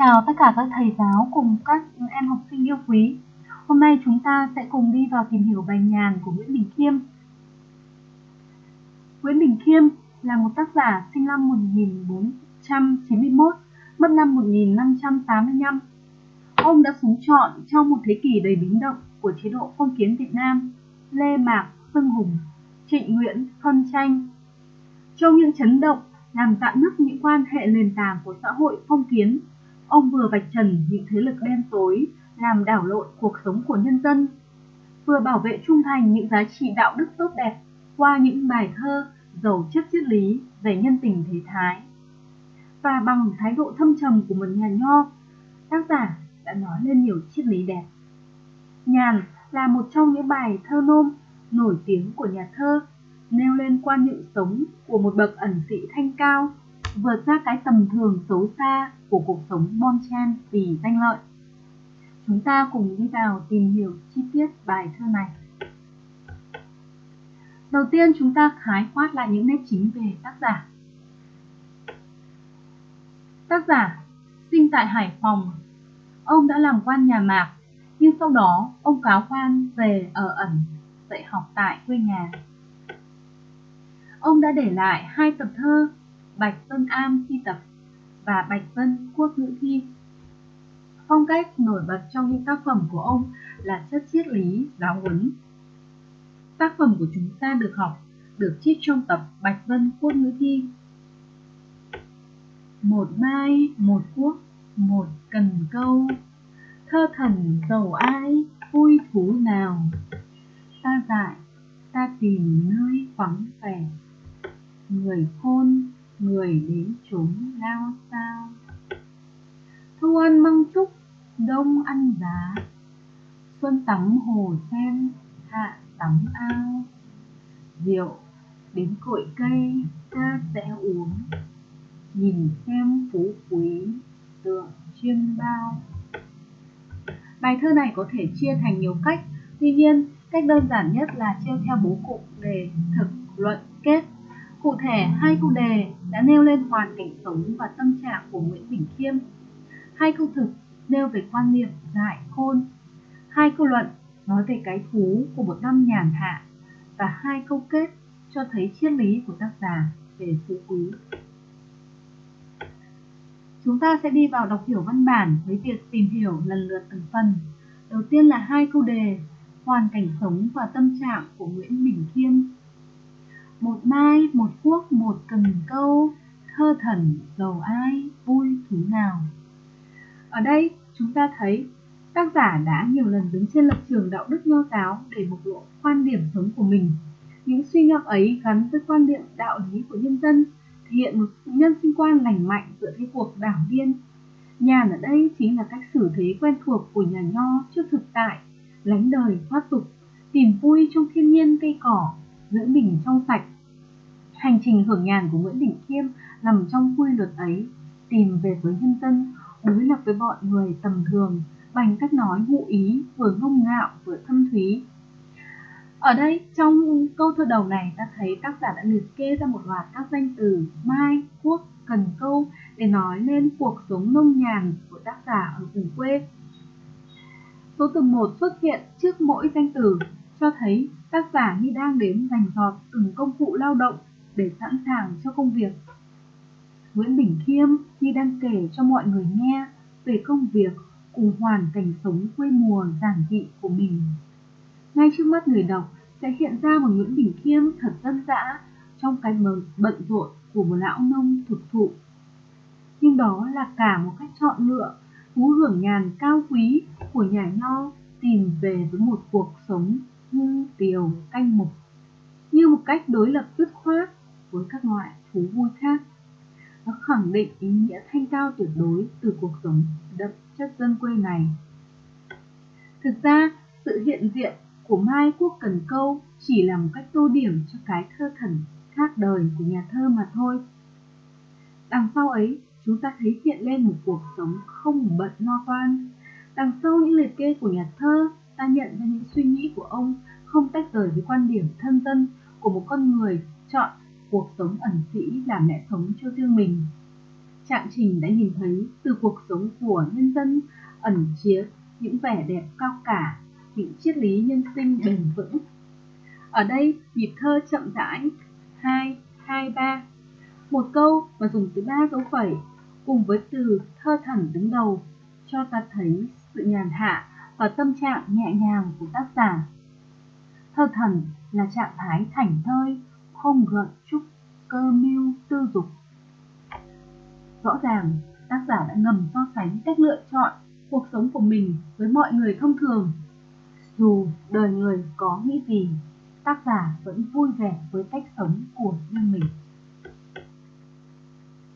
chào tất cả các thầy giáo cùng các em học sinh yêu quý. Hôm nay chúng ta sẽ cùng đi vào tìm hiểu bài nhàn của Nguyễn Bình Khiêm. Nguyễn Bình Khiêm là một tác giả sinh năm 1491, mất năm 1585. Ông đã sống trọn trong một thế kỷ đầy biến động của chế độ phong kiến Việt Nam, Lê Mạc, Xuân Hùng, Trịnh Nguyễn, phân tranh. Trong những chấn động làm dạn nứt những quan hệ nền tảng của xã hội phong kiến Ông vừa vạch trần những thế lực đen tối làm đảo lộn cuộc sống của nhân dân, vừa bảo vệ trung thành những giá trị đạo đức tốt đẹp qua những bài thơ giàu chất triết lý về nhân tình thế thái. Và bằng thái độ thâm trầm của một nhà nho, tác giả đã nói lên nhiều triết lý đẹp. Nhàn là một trong những bài thơ nôm nổi tiếng của nhà thơ, nêu lên quan niệm sống của một bậc ẩn sĩ thanh cao vượt ra cái tầm thường xấu xa của cuộc sống bon chen vì danh lợi. Chúng ta cùng đi vào tìm hiểu chi tiết bài thơ này. Đầu tiên chúng ta khái quát lại những nét chính về tác giả. Tác giả sinh tại Hải Phòng. Ông đã làm quan nhà Mạc, nhưng sau đó ông cáo quan về ở ẩn, dạy học tại quê nhà. Ông đã để lại hai tập thơ Bạch Vân Am thi tập và Bạch Vân Quốc ngữ thi. Phong cách nổi bật trong những tác phẩm của ông là chất triết lý, giáo huấn. Tác phẩm của chúng ta được học, được trích trong tập Bạch Vân Quốc ngữ thi. Một mai, một quốc, một cần câu, thơ thần giàu ai, vui thú nào. Ta dại, ta tìm nơi vắng vẻ, người khôn người đến chúng lao sao? Thu ăn măng trúc đông ăn giá. Xuân tắm hồ sen, hạ tắm ao. Rượu, đến cội cây, ta sẽ uống. Nhìn xem phú quý, tượng chiêm bao. Bài thơ này có thể chia thành nhiều cách. Tuy nhiên, cách đơn giản nhất là chia theo bố cục đề thực luận kết. Cụ thể, hai câu đề đã nêu lên hoàn cảnh sống và tâm trạng của Nguyễn Bình Khiêm. Hai câu thực nêu về quan niệm dại khôn. Hai câu luận nói về cái thú của một năm nhàn hạ. Và hai câu kết cho thấy triết lý của tác giả về phú quý. Chúng ta sẽ đi vào đọc hiểu văn bản với việc tìm hiểu lần lượt từng phần. Đầu tiên là hai câu đề, hoàn cảnh sống và tâm trạng của Nguyễn Bình Khiêm một mai, một quốc, một cần câu, thơ thần, giàu ai, vui thú nào. Ở đây chúng ta thấy tác giả đã nhiều lần đứng trên lập trường đạo đức nho giáo để bộc lộ quan điểm sống của mình. Những suy ngẫm ấy gắn với quan điểm đạo lý của nhân dân, thể hiện một nhân sinh quan lành mạnh giữa thế cuộc đảng viên. Nhàn ở đây chính là cách xử thế quen thuộc của nhà nho trước thực tại, lánh đời thoát tục, tìm vui trong thiên nhiên cây cỏ, giữ mình trong sạch. Hành trình hưởng nhàn của Nguyễn Đình Khiêm nằm trong quy luật ấy, tìm về với nhân dân, đối lập với bọn người tầm thường, bằng cách nói ngụ ý vừa ngông ngạo vừa thâm thúy. Ở đây, trong câu thơ đầu này ta thấy tác giả đã liệt kê ra một loạt các danh từ mai, quốc, cần câu để nói lên cuộc sống nông nhàn của tác giả ở vùng quê. Số từ 1 xuất hiện trước mỗi danh từ cho thấy tác giả như đang đến dành giọt từng công cụ lao động để sẵn sàng cho công việc. Nguyễn Bình Khiêm như đang kể cho mọi người nghe về công việc cùng hoàn cảnh sống quê mùa giản dị của mình. Ngay trước mắt người đọc sẽ hiện ra một Nguyễn Bình Khiêm thật dân dã trong cái bận rộn của một lão nông thực thụ. Nhưng đó là cả một cách chọn lựa, thú hưởng nhàn cao quý của nhà nho tìm về với một cuộc sống hư tiều canh mục như một cách đối lập dứt khoát với các loại thú vui khác. Nó khẳng định ý nghĩa thanh cao tuyệt đối từ cuộc sống đậm chất dân quê này. Thực ra, sự hiện diện của Mai Quốc Cần Câu chỉ là một cách tô điểm cho cái thơ thần khác đời của nhà thơ mà thôi. Đằng sau ấy, chúng ta thấy hiện lên một cuộc sống không bận lo toan. Đằng sau những liệt kê của nhà thơ, ta nhận ra những suy nghĩ của ông không tách rời với quan điểm thân dân của một con người chọn cuộc sống ẩn sĩ làm lẽ sống cho riêng mình. Trạng Trình đã nhìn thấy từ cuộc sống của nhân dân ẩn chứa những vẻ đẹp cao cả, những triết lý nhân sinh bền vững. Ở đây, nhịp thơ chậm rãi, 2, 2, 3. Một câu mà dùng từ ba dấu phẩy, cùng với từ thơ thẩn đứng đầu, cho ta thấy sự nhàn hạ và tâm trạng nhẹ nhàng của tác giả. Thơ thần là trạng thái thảnh thơi, không gợn trúc, cơ mưu, tư dục. Rõ ràng, tác giả đã ngầm so sánh cách lựa chọn cuộc sống của mình với mọi người thông thường. Dù đời người có nghĩ gì, tác giả vẫn vui vẻ với cách sống của riêng mình.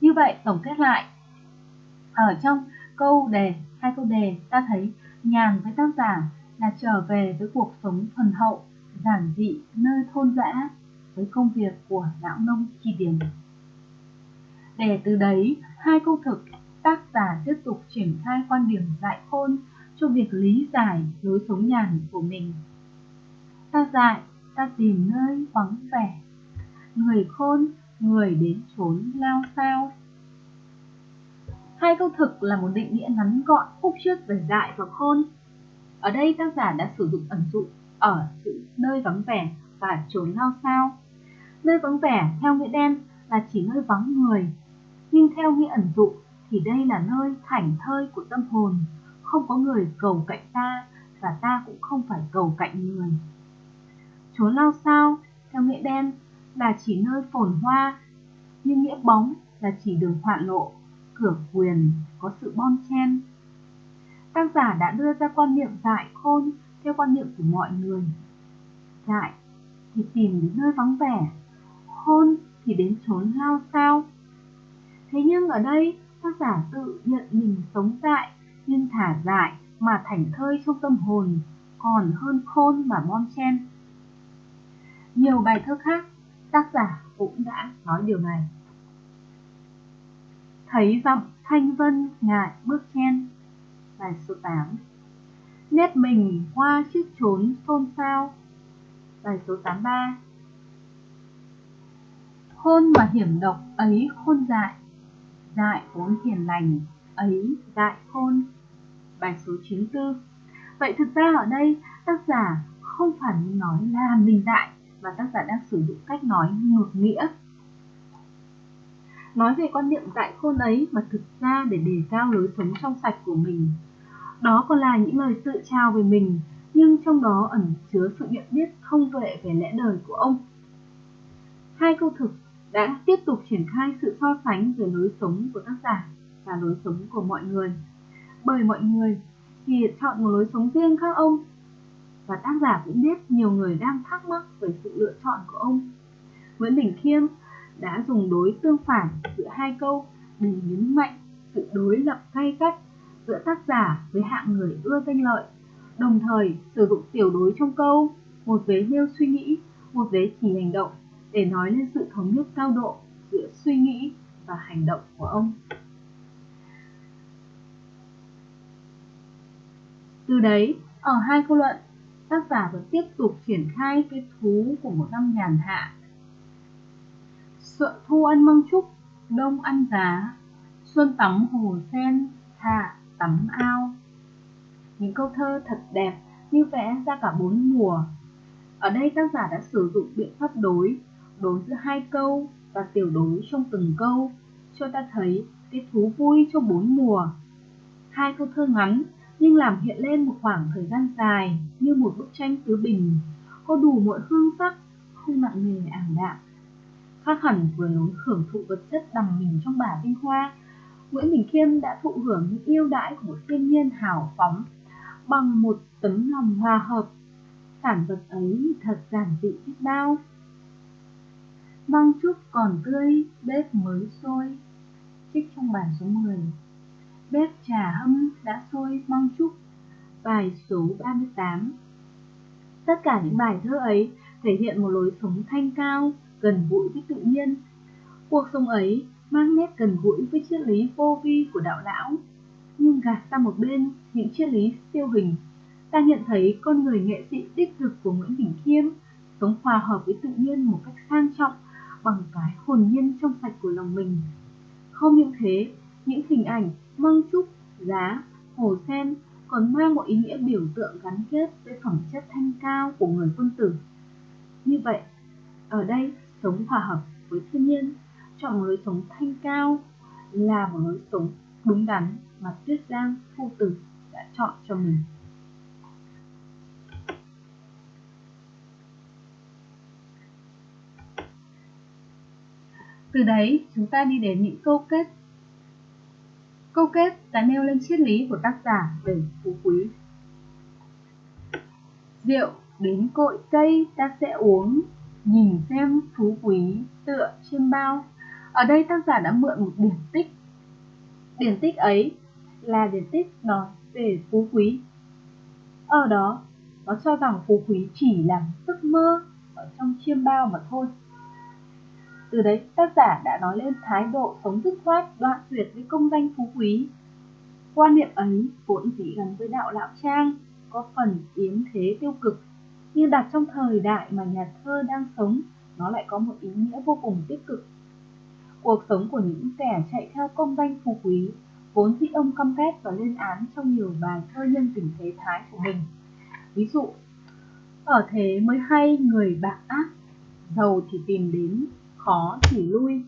Như vậy, tổng kết lại, ở trong câu đề, hai câu đề, ta thấy nhàn với tác giả là trở về với cuộc sống thuần hậu, giản dị nơi thôn dã với công việc của lão nông chi điền. Để từ đấy, hai câu thực, tác giả tiếp tục triển khai quan điểm dạy khôn cho việc lý giải lối sống nhàn của mình. Ta dạy, ta tìm nơi vắng vẻ, người khôn, người đến trốn lao sao. Hai câu thực là một định nghĩa ngắn gọn khúc trước về dại và khôn. Ở đây tác giả đã sử dụng ẩn dụ ở sự nơi vắng vẻ và trốn lao sao. Nơi vắng vẻ theo nghĩa đen là chỉ nơi vắng người, nhưng theo nghĩa ẩn dụ thì đây là nơi thảnh thơi của tâm hồn, không có người cầu cạnh ta và ta cũng không phải cầu cạnh người. Trốn lao sao theo nghĩa đen là chỉ nơi phồn hoa, nhưng nghĩa bóng là chỉ đường hoạn lộ, cửa quyền có sự bon chen. Tác giả đã đưa ra quan niệm dại khôn theo quan niệm của mọi người. Dại thì tìm đến nơi vắng vẻ, khôn thì đến trốn lao sao. Thế nhưng ở đây tác giả tự nhận mình sống dại nhưng thả dại mà thảnh thơi trong tâm hồn còn hơn khôn mà bon chen. Nhiều bài thơ khác tác giả cũng đã nói điều này. Thấy giọng thanh vân ngại bước chen Bài số 8 Nét mình hoa chiếc trốn xôn xao. Bài số 83 Khôn mà hiểm độc ấy khôn dại. Dại vốn hiền lành, ấy dại khôn. Bài số 94 Vậy thực ra ở đây, tác giả không phải nói là mình dại, Mà tác giả đang sử dụng cách nói ngược nghĩa nói về quan niệm tại khôn ấy mà thực ra để đề cao lối sống trong sạch của mình. Đó còn là những lời tự trao về mình, nhưng trong đó ẩn chứa sự nhận biết thông tuệ về lẽ đời của ông. Hai câu thực đã tiếp tục triển khai sự so sánh về lối sống của tác giả và lối sống của mọi người. Bởi mọi người thì chọn một lối sống riêng khác ông, và tác giả cũng biết nhiều người đang thắc mắc về sự lựa chọn của ông. Nguyễn Đình Khiêm đã dùng đối tương phản giữa hai câu để nhấn mạnh sự đối lập gay gắt giữa tác giả với hạng người ưa danh lợi, đồng thời sử dụng tiểu đối trong câu, một vế nêu suy nghĩ, một vế chỉ hành động để nói lên sự thống nhất cao độ giữa suy nghĩ và hành động của ông. Từ đấy, ở hai câu luận, tác giả vẫn tiếp tục triển khai cái thú của một năm nhàn hạ Sợ thu ăn măng trúc, đông ăn giá, xuân tắm hồ sen, hạ tắm ao. Những câu thơ thật đẹp như vẽ ra cả bốn mùa. Ở đây tác giả đã sử dụng biện pháp đối, đối giữa hai câu và tiểu đối trong từng câu, cho ta thấy cái thú vui trong bốn mùa. Hai câu thơ ngắn nhưng làm hiện lên một khoảng thời gian dài như một bức tranh tứ bình, có đủ mọi hương sắc, không nặng nề ảm đạm khác hẳn vừa lối hưởng thụ vật chất đầm mình trong bả vinh hoa. Nguyễn Bình Khiêm đã thụ hưởng những yêu đãi của một thiên nhiên hào phóng bằng một tấm lòng hòa hợp. Sản vật ấy thật giản dị biết bao. Măng chút còn tươi, bếp mới sôi, trích trong bản số 10 bếp trà hâm đã sôi măng chút bài số 38 tất cả những bài thơ ấy thể hiện một lối sống thanh cao gần gũi với tự nhiên. Cuộc sống ấy mang nét gần gũi với triết lý vô vi của đạo lão, nhưng gạt sang một bên những triết lý siêu hình, ta nhận thấy con người nghệ sĩ đích thực của Nguyễn Bình Khiêm sống hòa hợp với tự nhiên một cách sang trọng bằng cái hồn nhiên trong sạch của lòng mình. Không những thế, những hình ảnh măng trúc, giá, hồ sen còn mang một ý nghĩa biểu tượng gắn kết với phẩm chất thanh cao của người quân tử. Như vậy, ở đây sống hòa hợp với thiên nhiên, chọn một lối sống thanh cao là một lối sống đúng đắn mà Tuyết Giang phu tử đã chọn cho mình. Từ đấy, chúng ta đi đến những câu kết. Câu kết đã nêu lên triết lý của tác giả về phú quý. Rượu đến cội cây ta sẽ uống, nhìn xem phú quý tựa trên bao. Ở đây tác giả đã mượn một điển tích. Điển tích ấy là điển tích nói về phú quý. Ở đó, nó cho rằng phú quý chỉ là giấc mơ ở trong chiêm bao mà thôi. Từ đấy, tác giả đã nói lên thái độ sống dứt khoát, đoạn tuyệt với công danh phú quý. Quan niệm ấy vốn dĩ gắn với đạo lão trang, có phần yếm thế tiêu cực, nhưng đặt trong thời đại mà nhà thơ đang sống, nó lại có một ý nghĩa vô cùng tích cực. Cuộc sống của những kẻ chạy theo công danh phú quý, vốn dĩ ông căm ghét và lên án trong nhiều bài thơ nhân tình thế thái của mình. Ví dụ, ở thế mới hay người bạc ác, giàu thì tìm đến khó thì lui.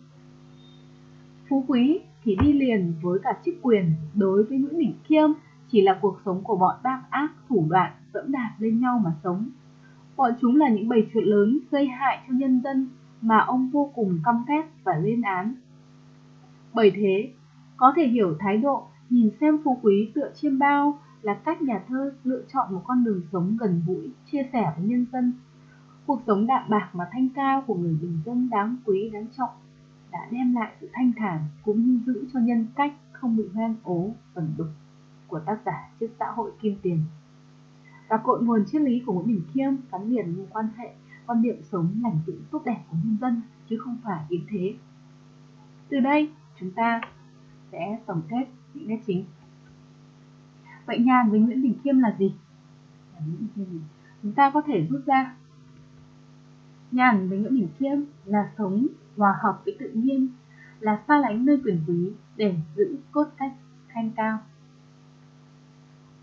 Phú quý thì đi liền với cả chức quyền đối với những đỉnh Khiêm chỉ là cuộc sống của bọn bác ác thủ đoạn dẫm đạp lên nhau mà sống. Bọn chúng là những bầy chuột lớn gây hại cho nhân dân mà ông vô cùng căm ghét và lên án. Bởi thế, có thể hiểu thái độ nhìn xem phú quý tựa chiêm bao là cách nhà thơ lựa chọn một con đường sống gần gũi, chia sẻ với nhân dân Cuộc sống đạm bạc mà thanh cao của người bình dân đáng quý đáng trọng đã đem lại sự thanh thản cũng như giữ cho nhân cách không bị hoang ố, ẩn đục của tác giả trước xã hội kim tiền. Và cội nguồn triết lý của Nguyễn Bình Khiêm gắn liền với quan hệ quan niệm sống lành dữ tốt đẹp của nhân dân chứ không phải yếm thế. Từ đây chúng ta sẽ tổng kết những nét chính. Vậy nhàn với Nguyễn Bình Khiêm là gì? Chúng ta có thể rút ra Nhàn với Nguyễn Bình Khiêm là sống hòa hợp với tự nhiên, là xa lánh nơi quyền quý để giữ cốt cách thanh cao.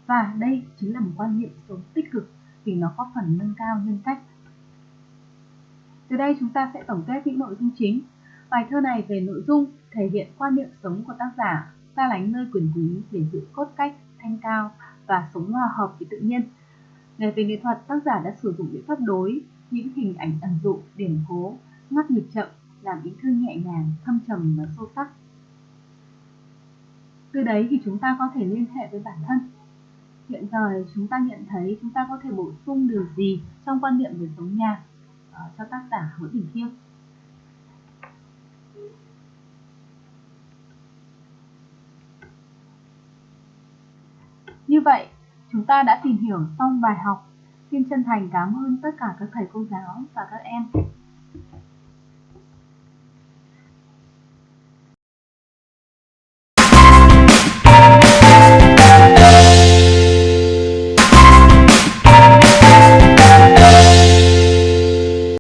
Và đây chính là một quan niệm sống tích cực vì nó có phần nâng cao nhân cách. Từ đây chúng ta sẽ tổng kết những nội dung chính. Bài thơ này về nội dung thể hiện quan niệm sống của tác giả xa lánh nơi quyền quý để giữ cốt cách thanh cao và sống hòa hợp với tự nhiên. Về về nghệ thuật, tác giả đã sử dụng biện pháp đối những hình ảnh ẩn dụ, điển cố, ngắt nhịp chậm, làm ý thư nhẹ nhàng, thâm trầm và sâu sắc. Từ đấy thì chúng ta có thể liên hệ với bản thân. Hiện giờ chúng ta nhận thấy chúng ta có thể bổ sung điều gì trong quan niệm về giống nhà uh, cho tác giả Nguyễn Đình Khiêm. Như vậy, chúng ta đã tìm hiểu xong bài học Xin chân thành cảm ơn tất cả các thầy cô giáo và các em